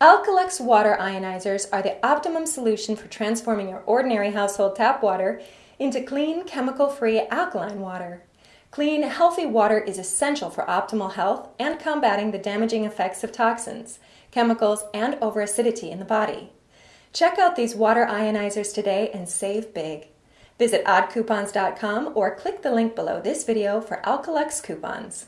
Alkalex water ionizers are the optimum solution for transforming your ordinary household tap water into clean, chemical-free alkaline water. Clean, healthy water is essential for optimal health and combating the damaging effects of toxins, chemicals, and over-acidity in the body. Check out these water ionizers today and save big. Visit oddcoupons.com or click the link below this video for Alkalex coupons.